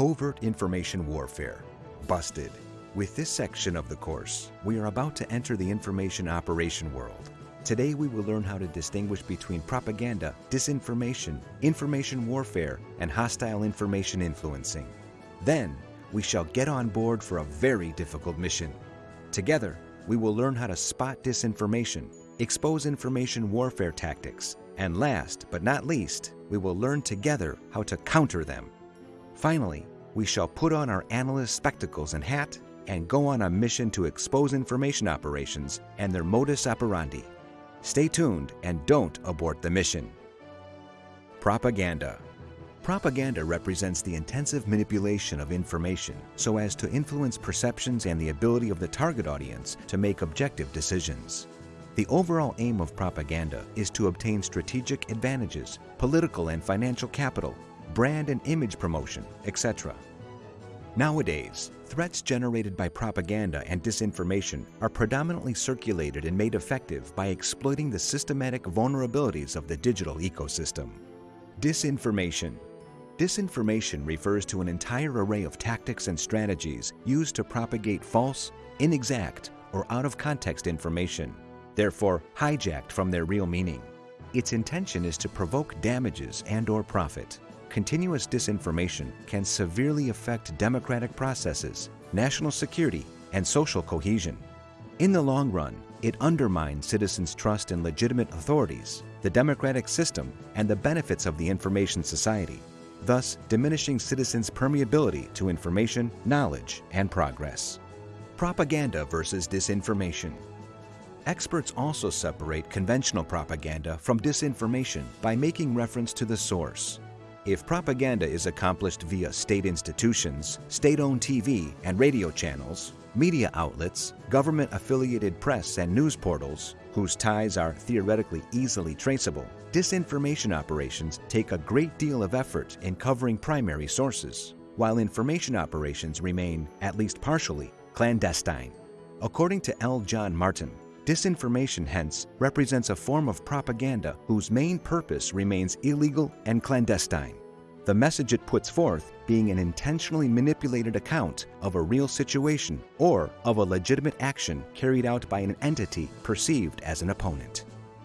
Covert Information Warfare. Busted. With this section of the course, we are about to enter the information operation world. Today we will learn how to distinguish between propaganda, disinformation, information warfare, and hostile information influencing. Then, we shall get on board for a very difficult mission. Together, we will learn how to spot disinformation, expose information warfare tactics, and last but not least, we will learn together how to counter them. Finally, we shall put on our analyst spectacles and hat and go on a mission to expose information operations and their modus operandi. Stay tuned and don't abort the mission. Propaganda. Propaganda represents the intensive manipulation of information so as to influence perceptions and the ability of the target audience to make objective decisions. The overall aim of propaganda is to obtain strategic advantages, political and financial capital, brand and image promotion, etc. Nowadays, threats generated by propaganda and disinformation are predominantly circulated and made effective by exploiting the systematic vulnerabilities of the digital ecosystem. Disinformation. Disinformation refers to an entire array of tactics and strategies used to propagate false, inexact, or out-of-context information, therefore hijacked from their real meaning. Its intention is to provoke damages and or profit continuous disinformation can severely affect democratic processes, national security, and social cohesion. In the long run, it undermines citizens' trust in legitimate authorities, the democratic system, and the benefits of the information society, thus diminishing citizens' permeability to information, knowledge, and progress. Propaganda versus disinformation. Experts also separate conventional propaganda from disinformation by making reference to the source, if propaganda is accomplished via state institutions, state-owned TV and radio channels, media outlets, government-affiliated press and news portals, whose ties are theoretically easily traceable, disinformation operations take a great deal of effort in covering primary sources, while information operations remain, at least partially, clandestine. According to L. John Martin, Disinformation, hence, represents a form of propaganda whose main purpose remains illegal and clandestine. The message it puts forth being an intentionally manipulated account of a real situation or of a legitimate action carried out by an entity perceived as an opponent.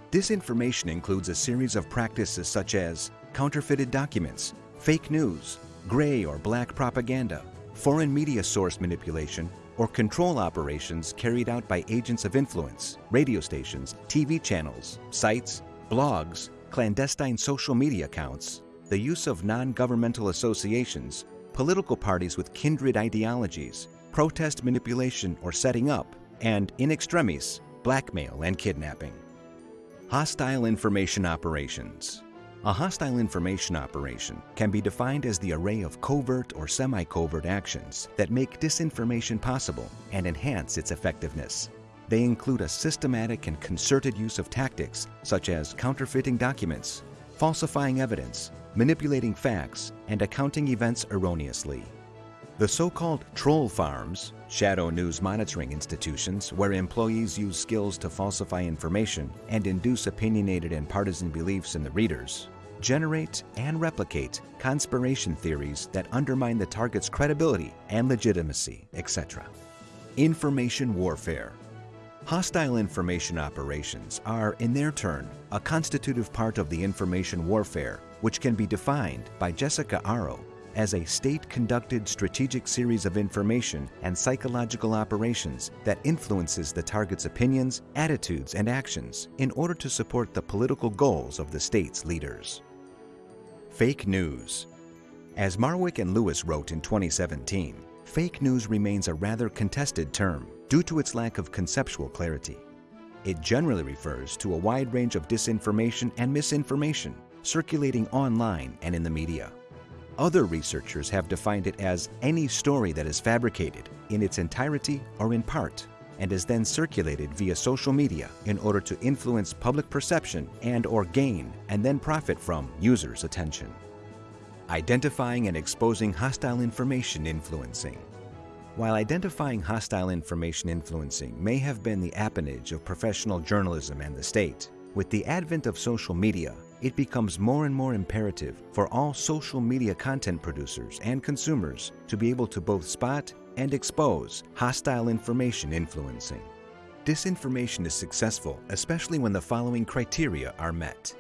Disinformation includes a series of practices such as counterfeited documents, fake news, gray or black propaganda, foreign media source manipulation, or control operations carried out by agents of influence, radio stations, TV channels, sites, blogs, clandestine social media accounts, the use of non-governmental associations, political parties with kindred ideologies, protest manipulation or setting up, and in extremis, blackmail and kidnapping. Hostile information operations. A hostile information operation can be defined as the array of covert or semi-covert actions that make disinformation possible and enhance its effectiveness. They include a systematic and concerted use of tactics such as counterfeiting documents, falsifying evidence, manipulating facts, and accounting events erroneously. The so-called troll farms, shadow news monitoring institutions where employees use skills to falsify information and induce opinionated and partisan beliefs in the readers, generate and replicate conspiration theories that undermine the target's credibility and legitimacy, etc. Information warfare. Hostile information operations are, in their turn, a constitutive part of the information warfare, which can be defined by Jessica Aro as a state-conducted strategic series of information and psychological operations that influences the target's opinions, attitudes, and actions in order to support the political goals of the state's leaders. Fake news. As Marwick and Lewis wrote in 2017, fake news remains a rather contested term due to its lack of conceptual clarity. It generally refers to a wide range of disinformation and misinformation circulating online and in the media. Other researchers have defined it as any story that is fabricated in its entirety or in part and is then circulated via social media in order to influence public perception and or gain and then profit from users' attention. Identifying and exposing hostile information influencing. While identifying hostile information influencing may have been the appanage of professional journalism and the state, with the advent of social media, it becomes more and more imperative for all social media content producers and consumers to be able to both spot and expose hostile information influencing. Disinformation is successful especially when the following criteria are met.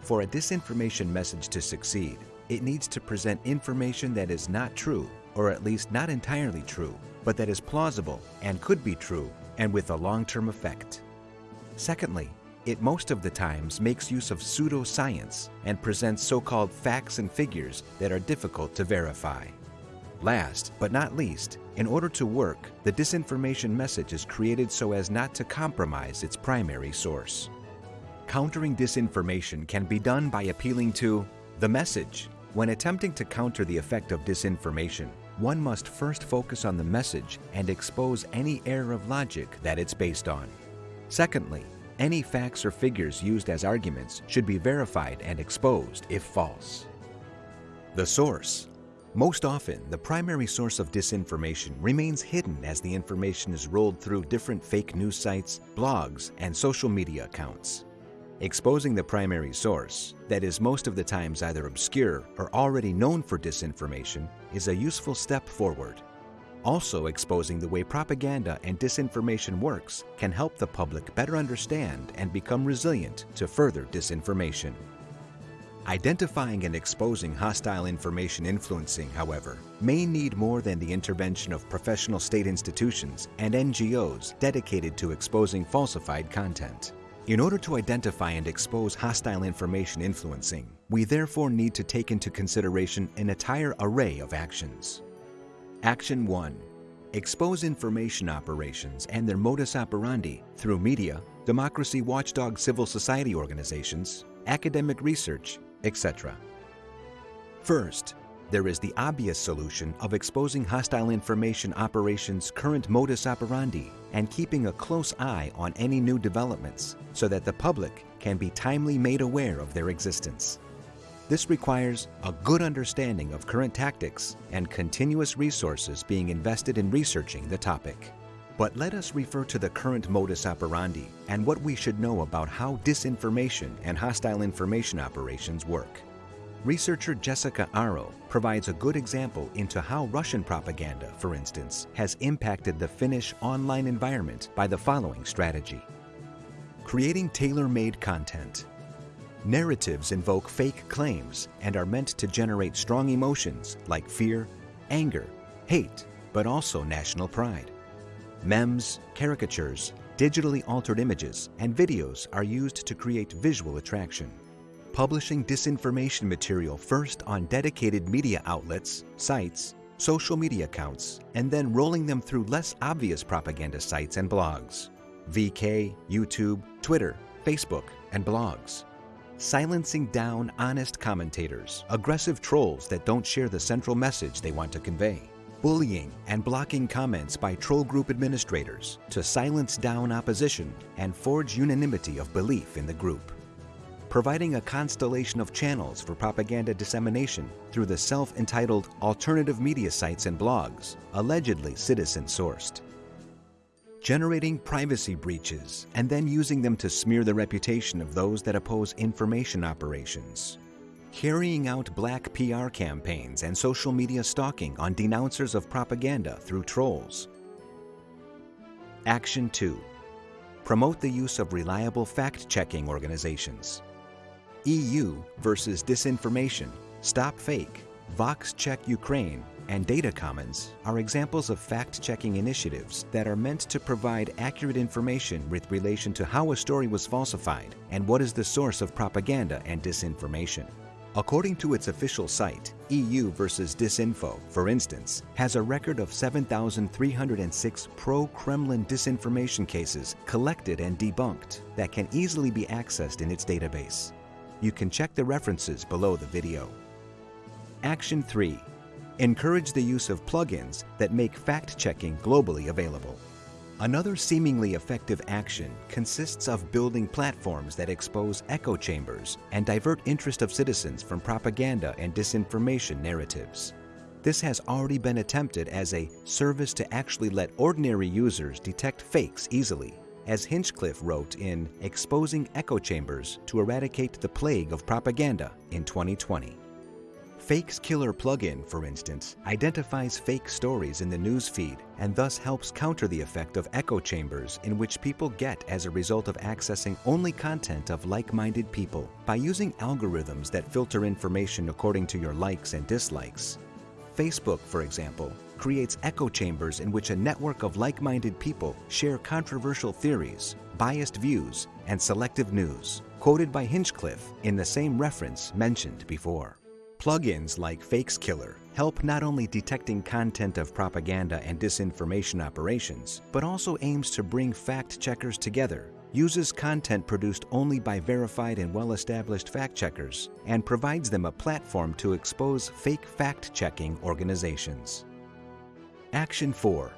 For a disinformation message to succeed, it needs to present information that is not true, or at least not entirely true, but that is plausible and could be true and with a long-term effect. Secondly, it most of the times makes use of pseudoscience and presents so-called facts and figures that are difficult to verify. Last but not least, in order to work, the disinformation message is created so as not to compromise its primary source. Countering disinformation can be done by appealing to the message. When attempting to counter the effect of disinformation, one must first focus on the message and expose any error of logic that it's based on. Secondly, any facts or figures used as arguments should be verified and exposed if false. The source. Most often, the primary source of disinformation remains hidden as the information is rolled through different fake news sites, blogs, and social media accounts. Exposing the primary source, that is most of the times either obscure or already known for disinformation, is a useful step forward. Also exposing the way propaganda and disinformation works can help the public better understand and become resilient to further disinformation. Identifying and exposing hostile information influencing, however, may need more than the intervention of professional state institutions and NGOs dedicated to exposing falsified content. In order to identify and expose hostile information influencing, we therefore need to take into consideration an entire array of actions. Action 1. Expose information operations and their modus operandi through media, democracy watchdog civil society organizations, academic research, etc. First, there is the obvious solution of exposing hostile information operations' current modus operandi and keeping a close eye on any new developments so that the public can be timely made aware of their existence. This requires a good understanding of current tactics and continuous resources being invested in researching the topic. But let us refer to the current modus operandi and what we should know about how disinformation and hostile information operations work. Researcher Jessica Aro provides a good example into how Russian propaganda, for instance, has impacted the Finnish online environment by the following strategy. Creating tailor-made content. Narratives invoke fake claims and are meant to generate strong emotions like fear, anger, hate, but also national pride. Memes, caricatures, digitally altered images, and videos are used to create visual attraction. Publishing disinformation material first on dedicated media outlets, sites, social media accounts, and then rolling them through less obvious propaganda sites and blogs. VK, YouTube, Twitter, Facebook, and blogs. Silencing down honest commentators, aggressive trolls that don't share the central message they want to convey bullying and blocking comments by troll group administrators to silence down opposition and forge unanimity of belief in the group. Providing a constellation of channels for propaganda dissemination through the self-entitled alternative media sites and blogs, allegedly citizen-sourced. Generating privacy breaches and then using them to smear the reputation of those that oppose information operations carrying out black PR campaigns and social media stalking on denouncers of propaganda through trolls. Action 2. Promote the use of reliable fact-checking organizations. EU versus Disinformation, Stop Fake, Vox Check Ukraine, and Data Commons are examples of fact-checking initiatives that are meant to provide accurate information with relation to how a story was falsified and what is the source of propaganda and disinformation. According to its official site, EU versus Disinfo, for instance, has a record of 7,306 pro-Kremlin disinformation cases collected and debunked that can easily be accessed in its database. You can check the references below the video. Action 3. Encourage the use of plugins that make fact-checking globally available. Another seemingly effective action consists of building platforms that expose echo chambers and divert interest of citizens from propaganda and disinformation narratives. This has already been attempted as a service to actually let ordinary users detect fakes easily, as Hinchcliffe wrote in Exposing Echo Chambers to Eradicate the Plague of Propaganda in 2020. Fakes Killer plugin, for instance, identifies fake stories in the news feed and thus helps counter the effect of echo chambers in which people get as a result of accessing only content of like-minded people by using algorithms that filter information according to your likes and dislikes. Facebook, for example, creates echo chambers in which a network of like-minded people share controversial theories, biased views, and selective news, quoted by Hinchcliffe in the same reference mentioned before. Plugins like Fakes Killer help not only detecting content of propaganda and disinformation operations, but also aims to bring fact checkers together, uses content produced only by verified and well-established fact checkers, and provides them a platform to expose fake fact-checking organizations. Action 4.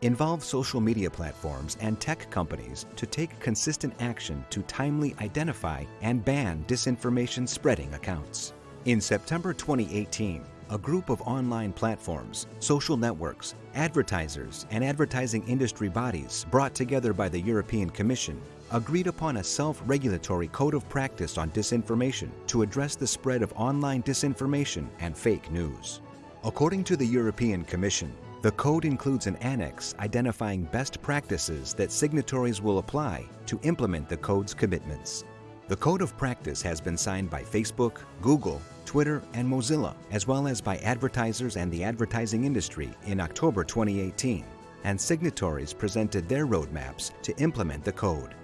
Involve social media platforms and tech companies to take consistent action to timely identify and ban disinformation spreading accounts. In September 2018, a group of online platforms, social networks, advertisers, and advertising industry bodies brought together by the European Commission agreed upon a self-regulatory code of practice on disinformation to address the spread of online disinformation and fake news. According to the European Commission, the code includes an annex identifying best practices that signatories will apply to implement the code's commitments. The Code of Practice has been signed by Facebook, Google, Twitter, and Mozilla, as well as by advertisers and the advertising industry in October 2018, and signatories presented their roadmaps to implement the code.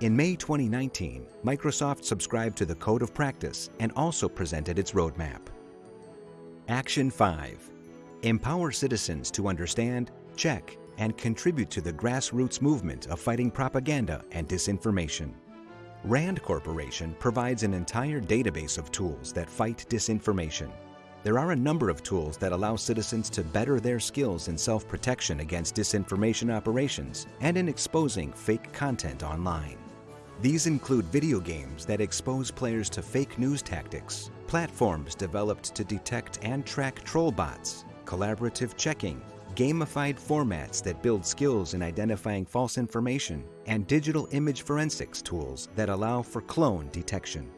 In May 2019, Microsoft subscribed to the Code of Practice and also presented its roadmap. Action 5. Empower citizens to understand, check, and contribute to the grassroots movement of fighting propaganda and disinformation. RAND Corporation provides an entire database of tools that fight disinformation. There are a number of tools that allow citizens to better their skills in self-protection against disinformation operations and in exposing fake content online. These include video games that expose players to fake news tactics, platforms developed to detect and track troll bots, collaborative checking, gamified formats that build skills in identifying false information, and digital image forensics tools that allow for clone detection.